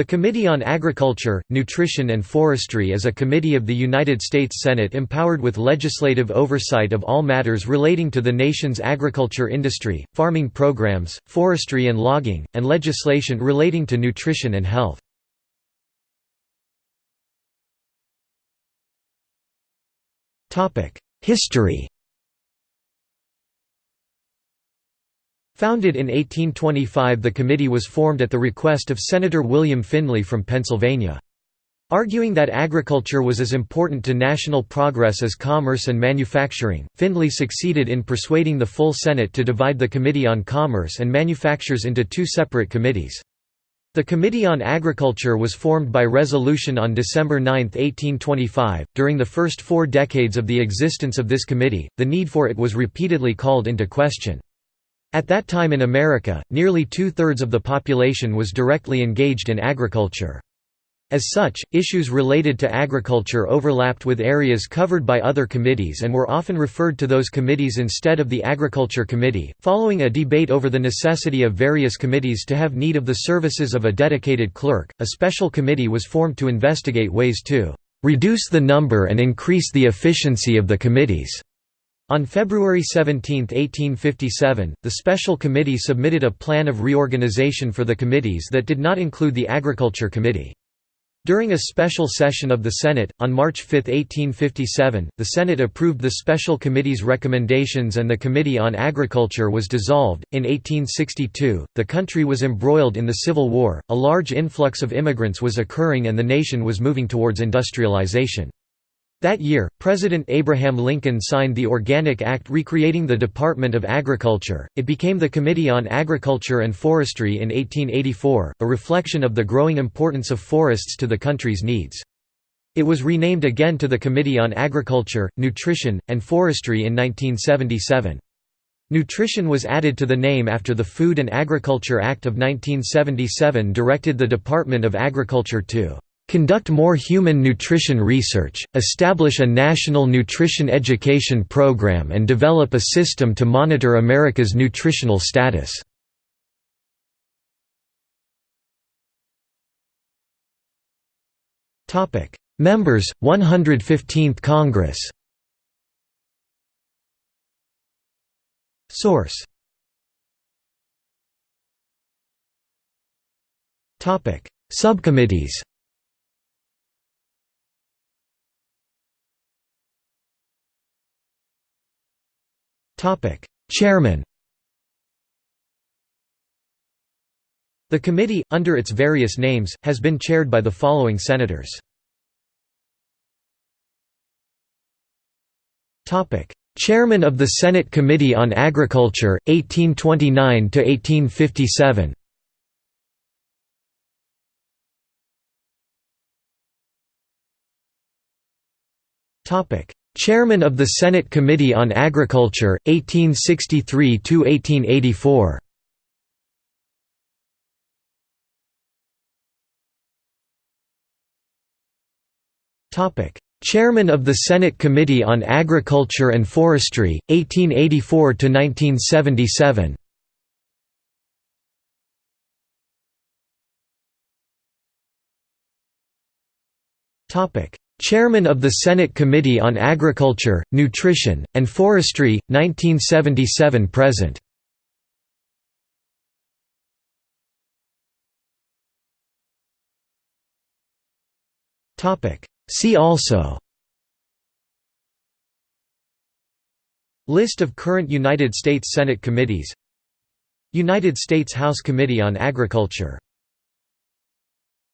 The Committee on Agriculture, Nutrition and Forestry is a committee of the United States Senate empowered with legislative oversight of all matters relating to the nation's agriculture industry, farming programs, forestry and logging, and legislation relating to nutrition and health. History Founded in 1825 the committee was formed at the request of Senator William Findlay from Pennsylvania. Arguing that agriculture was as important to national progress as commerce and manufacturing, Findlay succeeded in persuading the full Senate to divide the Committee on Commerce and Manufactures into two separate committees. The Committee on Agriculture was formed by resolution on December 9, 1825. During the first four decades of the existence of this committee, the need for it was repeatedly called into question. At that time in America, nearly two-thirds of the population was directly engaged in agriculture. As such, issues related to agriculture overlapped with areas covered by other committees and were often referred to those committees instead of the Agriculture Committee. Following a debate over the necessity of various committees to have need of the services of a dedicated clerk, a special committee was formed to investigate ways to reduce the number and increase the efficiency of the committees. On February 17, 1857, the Special Committee submitted a plan of reorganization for the committees that did not include the Agriculture Committee. During a special session of the Senate, on March 5, 1857, the Senate approved the Special Committee's recommendations and the Committee on Agriculture was dissolved. In 1862, the country was embroiled in the Civil War, a large influx of immigrants was occurring and the nation was moving towards industrialization. That year, President Abraham Lincoln signed the Organic Act recreating the Department of Agriculture. It became the Committee on Agriculture and Forestry in 1884, a reflection of the growing importance of forests to the country's needs. It was renamed again to the Committee on Agriculture, Nutrition, and Forestry in 1977. Nutrition was added to the name after the Food and Agriculture Act of 1977 directed the Department of Agriculture to Conduct more human nutrition research, establish a national nutrition education program and develop a system to monitor America's nutritional status. Members, 115th Congress Source Subcommittees Chairman The committee, under its various names, has been chaired by the following senators. Chairman of the Senate Committee on Agriculture, 1829–1857 Chairman of the Senate Committee on Agriculture, 1863–1884 Chairman of the Senate Committee on Agriculture and Forestry, 1884–1977 Chairman of the Senate Committee on Agriculture, Nutrition, and Forestry, 1977–present See also. List of current United States Senate committees. United States House Committee on Agriculture